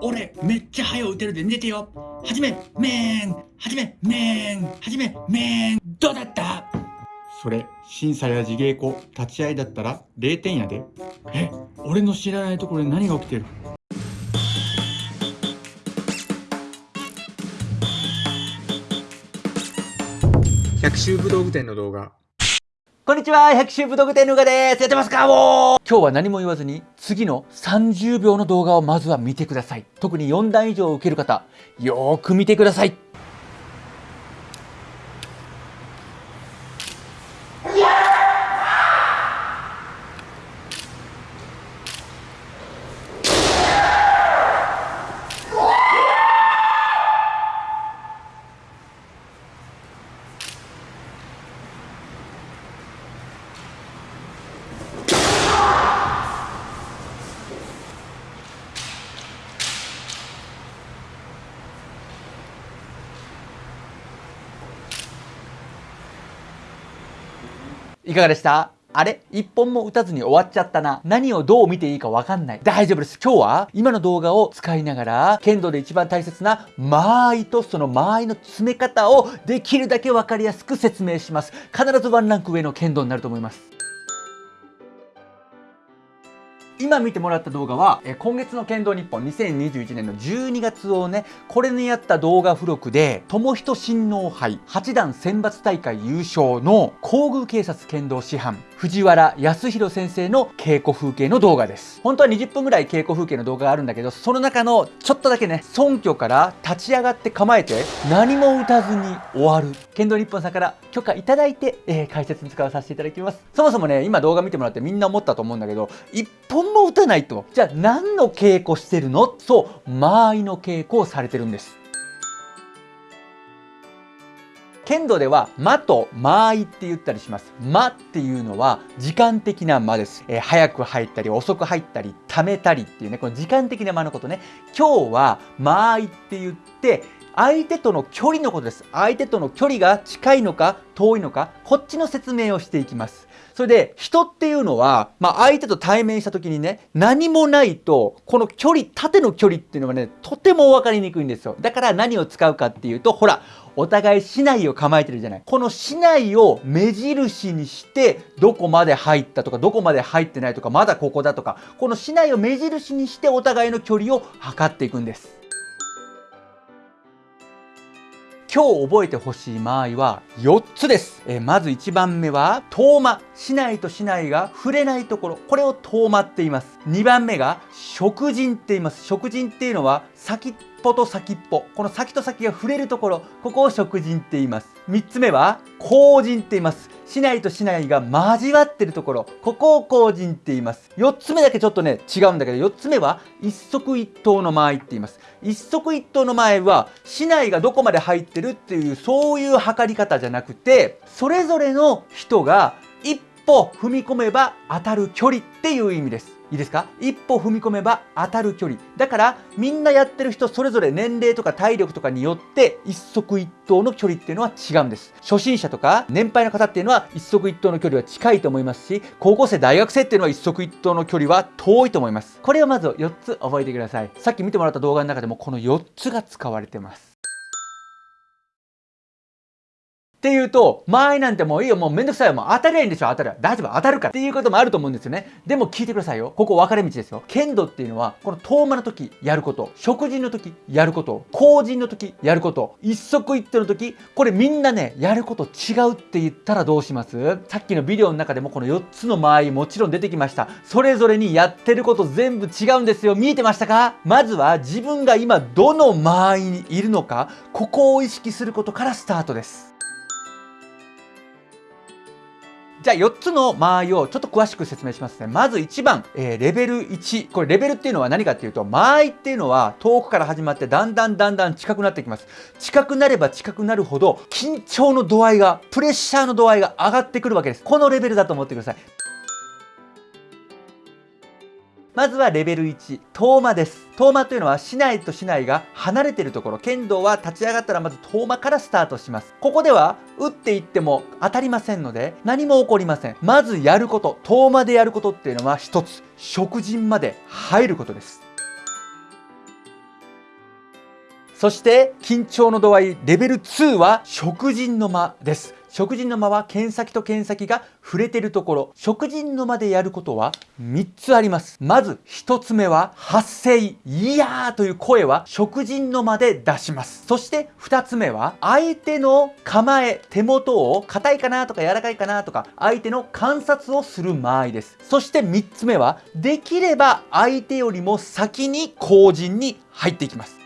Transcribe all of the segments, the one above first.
俺めっちゃ早う打てるで寝てよ。はじめめーんはじめめーんはじめめーんどうだった？それ審査や自芸子立ち会いだったら0点やで。え俺の知らないところで何が起きてる？百秋武道具店の動画こんにちは、百秋武道具店のうがです。やってますかもう今日は何も言わずに、次の30秒の動画をまずは見てください。特に4段以上受ける方、よーく見てください。いかがでした？あれ？一本も打たずに終わっちゃったな。何をどう見ていいかわかんない。大丈夫です。今日は今の動画を使いながら、剣道で一番大切な間合いとその間合いの詰め方をできるだけわかりやすく説明します。必ずワンランク上の剣道になると思います。今見てもらった動画は、え今月の剣道日本2021年の12月をね、これにやった動画付録で、友人親王杯8段選抜大会優勝の皇宮警察剣道師範、藤原康弘先生の稽古風景の動画です。本当は20分ぐらい稽古風景の動画があるんだけど、その中のちょっとだけね、尊居から立ち上がって構えて、何も打たずに終わる。剣道日本さんから許可いただいて、えー、解説に使わさせていただきます。そもそもね、今動画見てもらってみんな思ったと思うんだけど、1本も打たないと。じゃあ何の稽古してるの？そう、間合いの稽古をされてるんです。剣道では間と間合いって言ったりします。間っていうのは時間的な間です。えー、早く入ったり遅く入ったり溜めたりっていうね、この時間的な間のことね。今日は間合いって言って相手との距離のことです。相手との距離が近いのか遠いのか、こっちの説明をしていきます。それで人っていうのは、まあ、相手と対面した時にね何もないとこの距離縦の距離っていうのがねとても分かりにくいんですよだから何を使うかっていうとほらお互い市内を構えてるじゃないこの市内を目印にしてどこまで入ったとかどこまで入ってないとかまだここだとかこの市内を目印にしてお互いの距離を測っていくんです今日覚えてほしい間合いは4つです。えまず1番目は遠間。市内と市内が触れないところ。これを遠間って言います。2番目が食人って言います。食人っていうのは先っぽと先っぽ。この先と先が触れるところ。ここを食人って言います。3つ目は後人って言います。市内と市内が交わってるところ。ここを後人って言います。4つ目だけちょっとね、違うんだけど、4つ目は一足一刀の間合いって言います。一足一刀の間合いは、市内がどこまで入ってるっていう、そういう測り方じゃなくて、それぞれの人が歩踏み込めば当たる距離っていう意味です。いいですか？一歩踏み込めば当たる距離。だから、みんなやってる人それぞれ年齢とか体力とかによって一足一刀の距離っていうのは違うんです。初心者とか年配の方っていうのは一足一刀の距離は近いと思いますし、高校生、大学生っていうのは一足一刀の距離は遠いと思います。これをまず4つ覚えてください。さっき見てもらった動画の中でもこの4つが使われてます。っていうと、間合いなんてもういいよ、もうめんどくさいよ、もう当たりゃいいんでしょ、当たりゃ。大丈夫、当たるから。っていうこともあると思うんですよね。でも聞いてくださいよ。ここ分かれ道ですよ。剣道っていうのは、この遠間の時やること、食事の時やること、後人の時やること、一足一手の時、これみんなね、やること違うって言ったらどうします？さっきのビデオの中でもこの4つの間合いもちろん出てきました。それぞれにやってること全部違うんですよ。見えてましたか？まずは自分が今どの間合いにいるのか、ここを意識することからスタートです。じゃあ4つの間合いをちょっと詳しく説明しますね。まず1番、えー、レベル1。これレベルっていうのは何かっていうと、間合いっていうのは遠くから始まってだんだんだんだん近くなってきます。近くなれば近くなるほど緊張の度合いが、プレッシャーの度合いが上がってくるわけです。このレベルだと思ってください。まずはレベル1、遠間です。遠間というのは市内と市内が離れているところ。剣道は立ち上がったらまず遠間からスタートします。ここでは打っていっても当たりませんので何も起こりません。まずやること、遠間でやることっていうのは一つ、食人まで入ることです。そして緊張の度合いレベル2は食人の間です。食人の間は剣先と剣先が触れてるところ。食人の間でやることは3つあります。まず1つ目は発声いやーという声は食人の間で出します。そして2つ目は相手の構え手元を硬いかなとか柔らかいかなとか相手の観察をする間合いです。そして3つ目はできれば相手よりも先に後陣に入っていきます。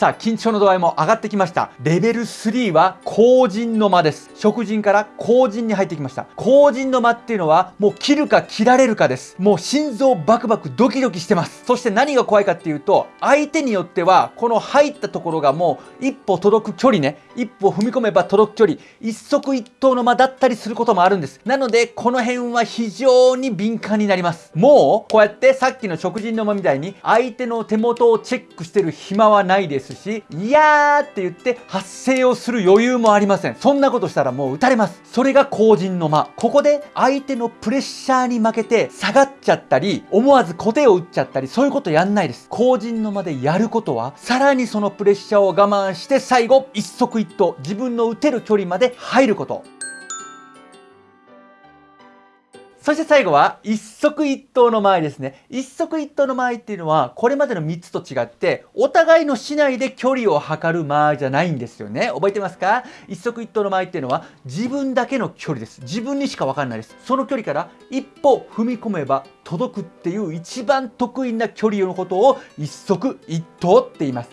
さあ緊張の度合いも上がってきました。レベル3は後陣の間です。食人から後陣に入ってきました。後陣の間っていうのはもう切るか切られるかです。もう心臓バクバクドキドキしてます。そして何が怖いかっていうと相手によってはこの入ったところがもう一歩届く距離ね。一歩踏み込めば届く距離。一足一刀の間だったりすることもあるんです。なのでこの辺は非常に敏感になります。もうこうやってさっきの食人の間みたいに相手の手元をチェックしてる暇はないです。しいやーって言って発声をする余裕もありません。そんなことしたらもう打たれます。それが後陣の間。ここで相手のプレッシャーに負けて下がっちゃったり思わず小手を打っちゃったりそういうことやんないです。後陣の間でやることはさらにそのプレッシャーを我慢して最後一足一投自分の打てる距離まで入ること。そして最後は一足一刀の間合いですね。一足一刀の間合いっていうのはこれまでの3つと違ってお互いの市内で距離を測る間合いじゃないんですよね。覚えてますか？一足一刀の間合いっていうのは自分だけの距離です。自分にしか分かんないです。その距離から一歩踏み込めば届くっていう一番得意な距離のことを一足一刀って言います。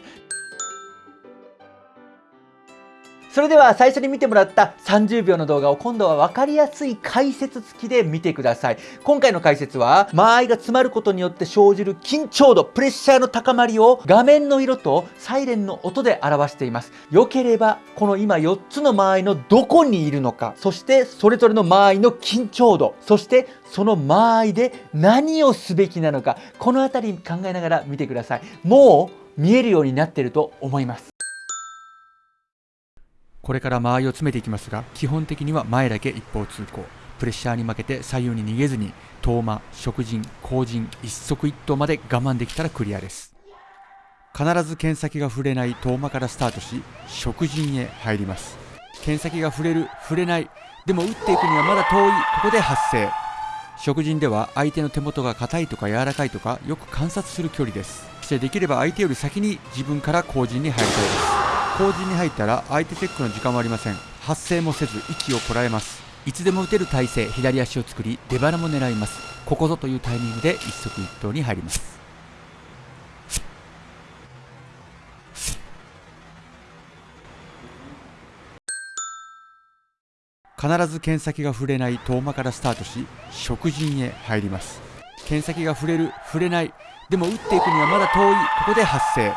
それでは最初に見てもらった30秒の動画を今度は分かりやすい解説付きで見てください。今回の解説は間合いが詰まることによって生じる緊張度、プレッシャーの高まりを画面の色とサイレンの音で表しています。良ければこの今4つの間合いのどこにいるのか、そしてそれぞれの間合いの緊張度、そしてその間合いで何をすべきなのか、このあたり考えながら見てください。もう見えるようになっていると思います。これから間合いを詰めていきますが基本的には前だけ一方通行。プレッシャーに負けて左右に逃げずに遠間食人後陣一足一刀まで我慢できたらクリアです。必ず剣先が触れない遠間からスタートし食人へ入ります。剣先が触れる触れないでも打っていくにはまだ遠い。ここで発生。食人では相手の手元が硬いとか柔らかいとかよく観察する距離です。そしてできれば相手より先に自分から後陣に入りたいです。後陣に入ったら相手チェックの時間はありません。発声もせず息をこらえます。いつでも打てる体勢左足を作り出腹も狙います。ここぞというタイミングで一足一刀に入ります。必ず剣先が触れない遠間からスタートし食人へ入ります。剣先が触れる触れない。でも打っていくにはまだ遠い。ここで発生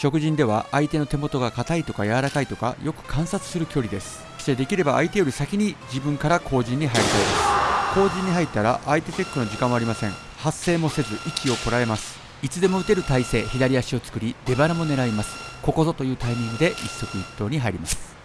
食人では相手の手元が硬いとか柔らかいとかよく観察する距離です。そしてできれば相手より先に自分から後陣に入りたいです。後陣に入ったら相手チェックの時間はありません。発声もせず息をこらえます。いつでも打てる体勢左足を作り出腹も狙います。ここぞというタイミングで一足一投に入ります。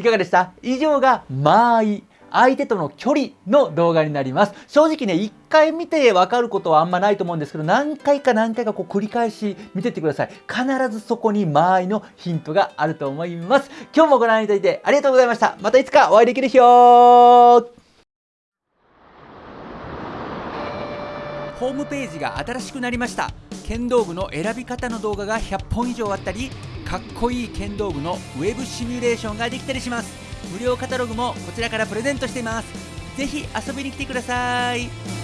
いかがでした？以上が間合い。相手との距離の動画になります。正直ね、一回見てわかることはあんまないと思うんですけど、何回か何回かこう繰り返し見てってください。必ずそこに間合いのヒントがあると思います。今日もご覧いただいてありがとうございました。またいつかお会いできる日よホームページが新しくなりました剣道具の選び方の動画が100本以上あったりかっこいい剣道具のウェブシミュレーションができたりします。無料カタログもこちらからプレゼントしています。ぜひ遊びに来てください。